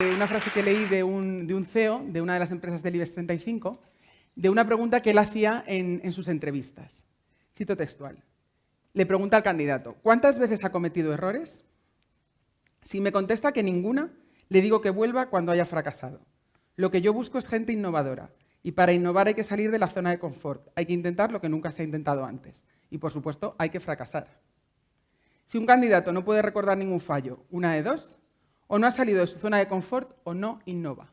una frase que leí de un, de un, CEO de una de las empresas del IBEX 35, de una pregunta que él hacía en, en sus entrevistas. Cito textual. Le pregunta al candidato, ¿cuántas veces ha cometido errores? Si me contesta que ninguna, le digo que vuelva cuando haya fracasado. Lo que yo busco es gente innovadora, y para innovar hay que salir de la zona de confort, hay que intentar lo que nunca se ha intentado antes. Y, por supuesto, hay que fracasar. Si un candidato no puede recordar ningún fallo, una de dos, o no ha salido de su zona de confort o no innova.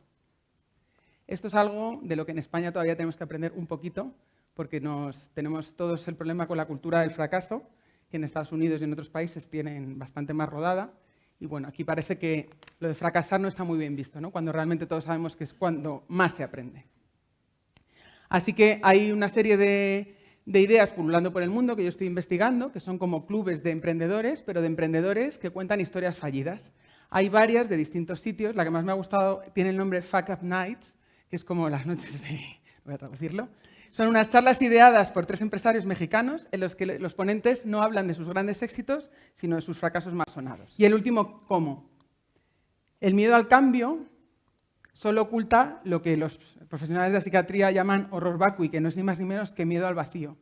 Esto es algo de lo que en España todavía tenemos que aprender un poquito, porque nos, tenemos todos el problema con la cultura del fracaso, que en Estados Unidos y en otros países tienen bastante más rodada. Y bueno, aquí parece que lo de fracasar no está muy bien visto, ¿no? cuando realmente todos sabemos que es cuando más se aprende. Así que hay una serie de, de ideas pululando por el mundo que yo estoy investigando, que son como clubes de emprendedores, pero de emprendedores que cuentan historias fallidas. Hay varias de distintos sitios. La que más me ha gustado tiene el nombre Fuck Up Nights, que es como las noches de... voy a traducirlo. Son unas charlas ideadas por tres empresarios mexicanos en los que los ponentes no hablan de sus grandes éxitos, sino de sus fracasos más sonados. Y el último, ¿cómo? El miedo al cambio solo oculta lo que los profesionales de la psiquiatría llaman horror vacui, que no es ni más ni menos que miedo al vacío.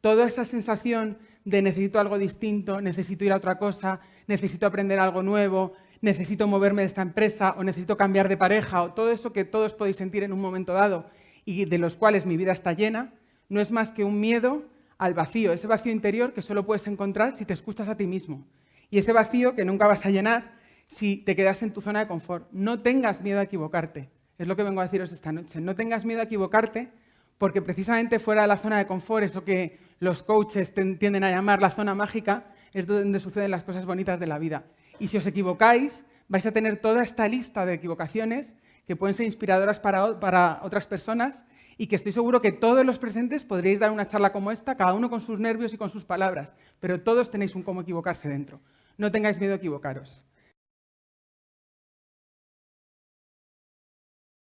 Toda esa sensación de necesito algo distinto, necesito ir a otra cosa, necesito aprender algo nuevo, necesito moverme de esta empresa o necesito cambiar de pareja o todo eso que todos podéis sentir en un momento dado y de los cuales mi vida está llena, no es más que un miedo al vacío, ese vacío interior que solo puedes encontrar si te escuchas a ti mismo. Y ese vacío que nunca vas a llenar si te quedas en tu zona de confort. No tengas miedo a equivocarte. Es lo que vengo a deciros esta noche. No tengas miedo a equivocarte porque precisamente fuera de la zona de confort, eso que los coaches tienden a llamar la zona mágica, es donde suceden las cosas bonitas de la vida. Y si os equivocáis, vais a tener toda esta lista de equivocaciones que pueden ser inspiradoras para, otras personas y que estoy seguro que todos los presentes podríais dar una charla como esta, cada uno con sus nervios y con sus palabras, pero todos tenéis un cómo equivocarse dentro. No tengáis miedo a equivocaros.